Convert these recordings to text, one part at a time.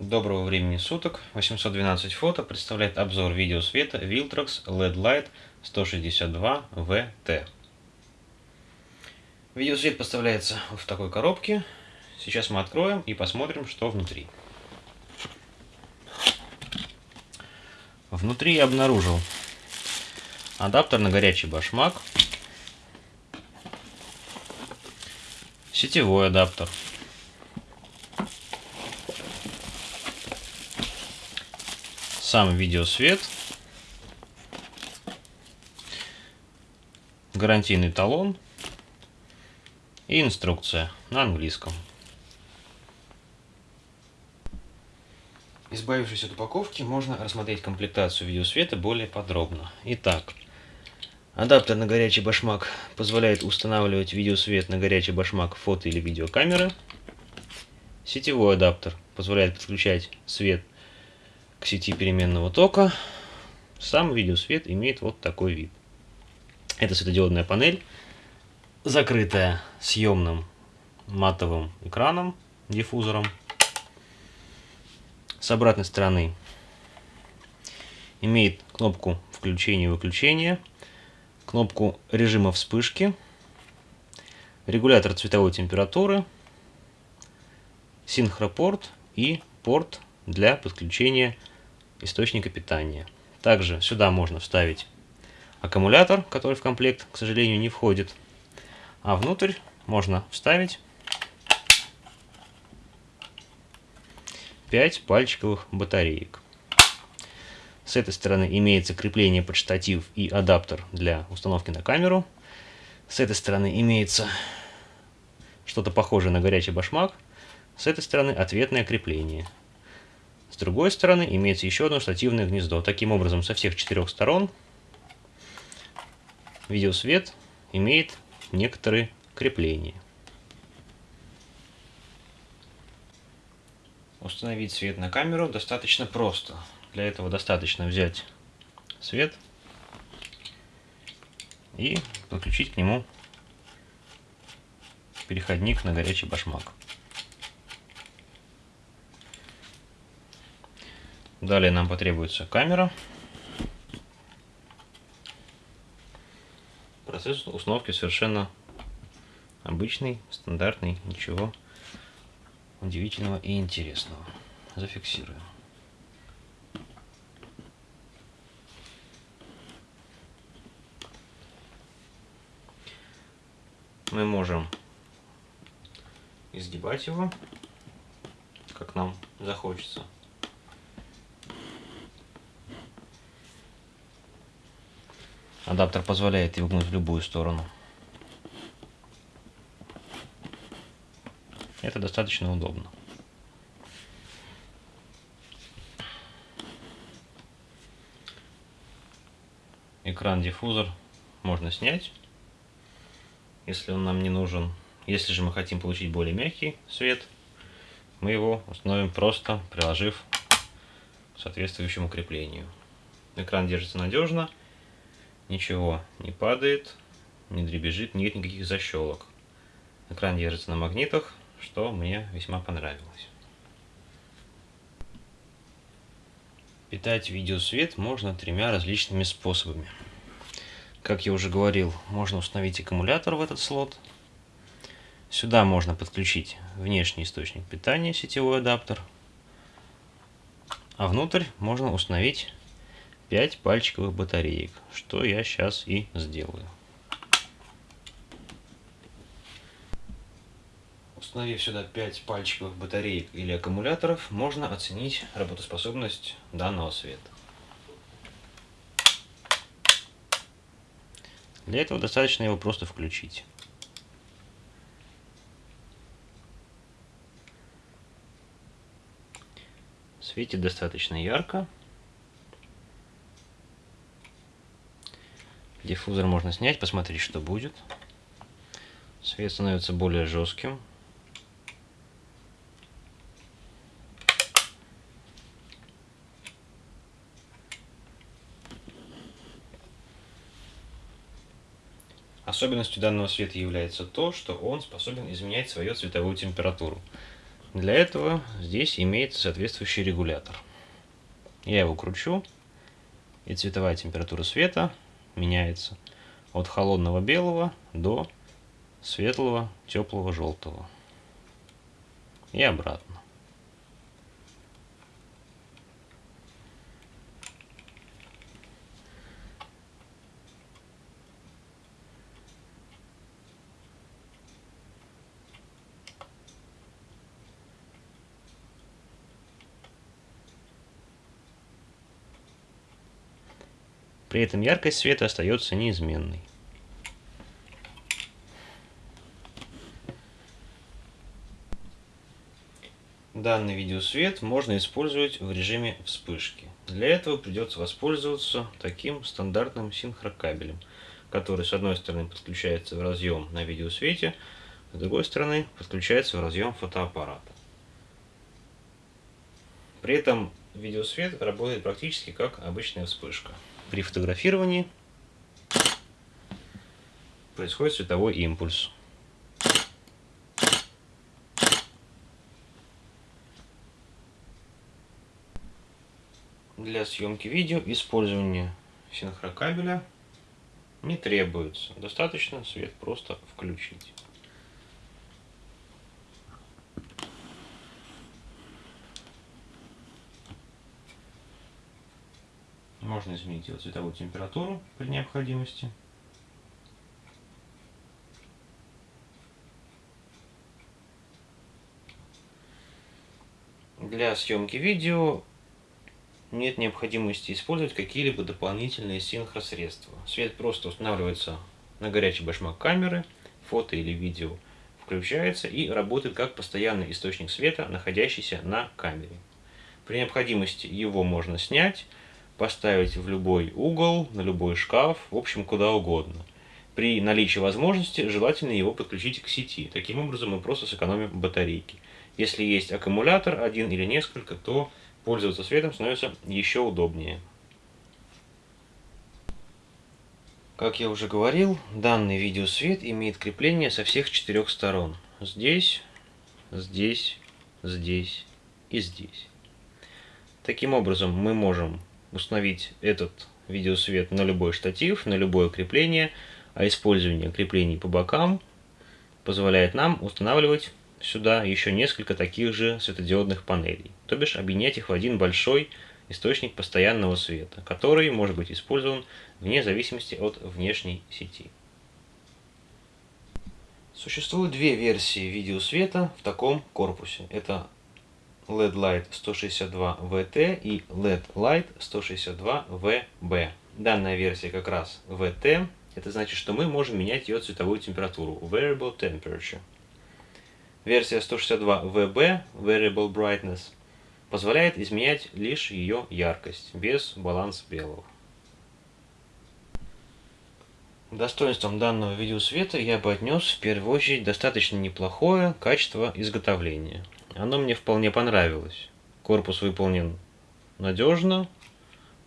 Доброго времени суток. 812 фото представляет обзор видеосвета Viltrox LED Light 162VT. Видеосвет поставляется в такой коробке. Сейчас мы откроем и посмотрим, что внутри. Внутри я обнаружил адаптер на горячий башмак, сетевой адаптер, сам видеосвет, гарантийный талон и инструкция на английском. Избавившись от упаковки, можно рассмотреть комплектацию видеосвета более подробно. Итак, адаптер на горячий башмак позволяет устанавливать видеосвет на горячий башмак фото или видеокамеры. Сетевой адаптер позволяет подключать свет сети переменного тока. Сам видеосвет имеет вот такой вид. Это светодиодная панель, закрытая съемным матовым экраном, диффузором. С обратной стороны имеет кнопку включения и выключения, кнопку режима вспышки, регулятор цветовой температуры, синхропорт и порт для подключения источника питания. Также сюда можно вставить аккумулятор, который в комплект, к сожалению, не входит. А внутрь можно вставить 5 пальчиковых батареек. С этой стороны имеется крепление под штатив и адаптер для установки на камеру. С этой стороны имеется что-то похожее на горячий башмак. С этой стороны ответное крепление. С другой стороны имеется еще одно штативное гнездо. Таким образом, со всех четырех сторон видеосвет имеет некоторые крепления. Установить свет на камеру достаточно просто. Для этого достаточно взять свет и подключить к нему переходник на горячий башмак. Далее нам потребуется камера. Процесс установки совершенно обычный, стандартный, ничего удивительного и интересного. Зафиксируем. Мы можем изгибать его, как нам захочется. Адаптер позволяет его гнуть в любую сторону. Это достаточно удобно. Экран-диффузор можно снять, если он нам не нужен. Если же мы хотим получить более мягкий свет, мы его установим просто приложив к соответствующему креплению. Экран держится надежно ничего не падает, не дребезжит, нет никаких защелок. Экран держится на магнитах, что мне весьма понравилось. Питать видеосвет можно тремя различными способами. Как я уже говорил, можно установить аккумулятор в этот слот. Сюда можно подключить внешний источник питания, сетевой адаптер. А внутрь можно установить 5 пальчиковых батареек, что я сейчас и сделаю. Установив сюда 5 пальчиковых батареек или аккумуляторов, можно оценить работоспособность данного света. Для этого достаточно его просто включить. Светит достаточно ярко. Диффузор можно снять, посмотреть, что будет. Свет становится более жестким. Особенностью данного света является то, что он способен изменять свою цветовую температуру. Для этого здесь имеется соответствующий регулятор. Я его кручу, и цветовая температура света меняется от холодного белого до светлого теплого желтого. И обратно. При этом яркость света остается неизменной. Данный видеосвет можно использовать в режиме вспышки. Для этого придется воспользоваться таким стандартным синхрокабелем, который с одной стороны подключается в разъем на видеосвете, с другой стороны подключается в разъем фотоаппарата. При этом видеосвет работает практически как обычная вспышка при фотографировании происходит световой импульс. Для съемки видео использование синхрокабеля не требуется. Достаточно свет просто включить. Можно изменить его цветовую температуру при необходимости. Для съемки видео нет необходимости использовать какие-либо дополнительные синхросредства. Свет просто устанавливается на горячий башмак камеры, фото или видео включается и работает как постоянный источник света, находящийся на камере. При необходимости его можно снять, поставить в любой угол, на любой шкаф, в общем, куда угодно. При наличии возможности желательно его подключить к сети. Таким образом мы просто сэкономим батарейки. Если есть аккумулятор, один или несколько, то пользоваться светом становится еще удобнее. Как я уже говорил, данный видеосвет имеет крепление со всех четырех сторон. Здесь, здесь, здесь и здесь. Таким образом мы можем установить этот видеосвет на любой штатив, на любое крепление, а использование креплений по бокам позволяет нам устанавливать сюда еще несколько таких же светодиодных панелей, то бишь объединять их в один большой источник постоянного света, который может быть использован вне зависимости от внешней сети. Существует две версии видеосвета в таком корпусе. Это LED Light 162 VT и LED Light 162 VB. Данная версия как раз VT. Это значит, что мы можем менять ее цветовую температуру. Variable Temperature. Версия 162 VB, Variable Brightness, позволяет изменять лишь ее яркость, без баланса белого. Достоинством данного видеосвета я бы отнес в первую очередь достаточно неплохое качество изготовления. Оно мне вполне понравилось. Корпус выполнен надежно,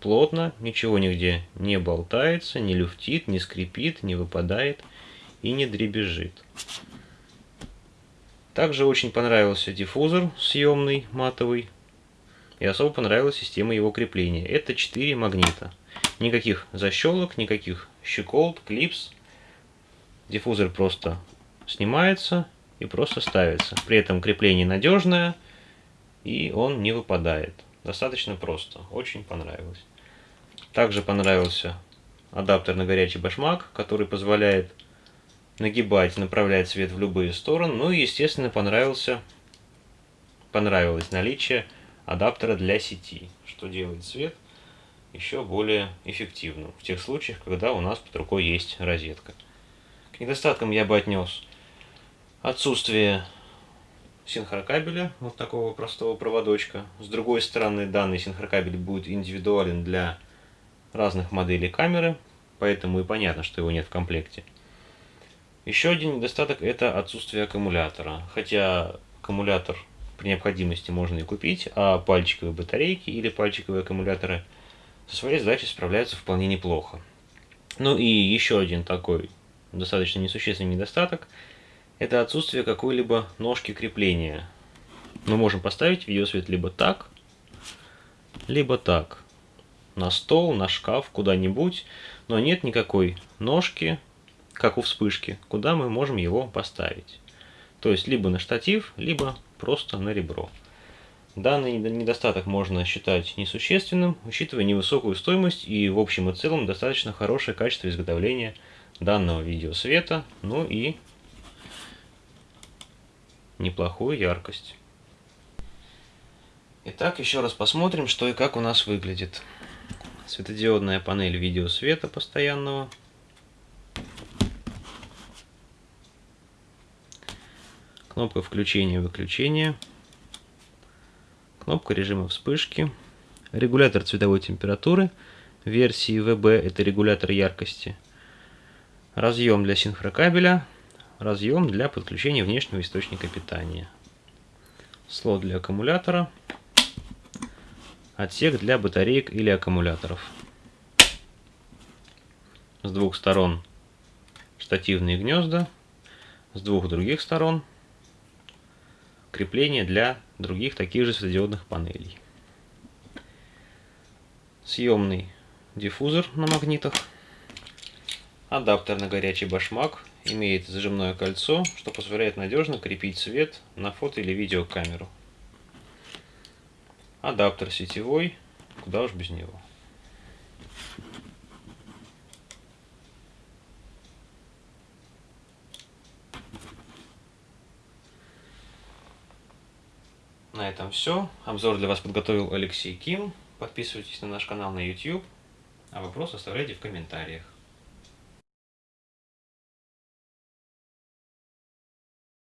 плотно, ничего нигде не болтается, не люфтит, не скрипит, не выпадает и не дребезжит. Также очень понравился диффузор съемный, матовый. И особо понравилась система его крепления. Это 4 магнита. Никаких защелок, никаких щеколд, клипс. Диффузор просто снимается и просто ставится. При этом крепление надежное и он не выпадает. Достаточно просто. Очень понравилось. Также понравился адаптер на горячий башмак, который позволяет нагибать, направлять свет в любые стороны. Ну и, естественно, понравился, понравилось наличие адаптера для сети, что делает свет еще более эффективным в тех случаях, когда у нас под рукой есть розетка. К недостаткам я бы отнес отсутствие синхрокабеля, вот такого простого проводочка. С другой стороны, данный синхрокабель будет индивидуален для разных моделей камеры, поэтому и понятно, что его нет в комплекте. Еще один недостаток это отсутствие аккумулятора, хотя аккумулятор при необходимости можно и купить, а пальчиковые батарейки или пальчиковые аккумуляторы со своей задачей справляются вполне неплохо. Ну и еще один такой достаточно несущественный недостаток – это отсутствие какой-либо ножки крепления Мы можем поставить видеосвет либо так, либо так. На стол, на шкаф, куда-нибудь. Но нет никакой ножки, как у вспышки, куда мы можем его поставить. То есть либо на штатив, либо просто на ребро. Данный недостаток можно считать несущественным, учитывая невысокую стоимость и в общем и целом достаточно хорошее качество изготовления данного видеосвета, ну и неплохую яркость. Итак, еще раз посмотрим, что и как у нас выглядит. Светодиодная панель видеосвета постоянного. Кнопка включения-выключения. Кнопка режима вспышки. Регулятор цветовой температуры. Версии VB это регулятор яркости. Разъем для синхрокабеля. Разъем для подключения внешнего источника питания. Слот для аккумулятора. Отсек для батареек или аккумуляторов. С двух сторон штативные гнезда. С двух других сторон крепление для других таких же светодиодных панелей. Съемный диффузор на магнитах. Адаптер на горячий башмак. Имеет зажимное кольцо, что позволяет надежно крепить свет на фото или видеокамеру. Адаптер сетевой, куда уж без него. На этом все. Обзор для вас подготовил Алексей Ким. Подписывайтесь на наш канал на YouTube. А вопросы оставляйте в комментариях.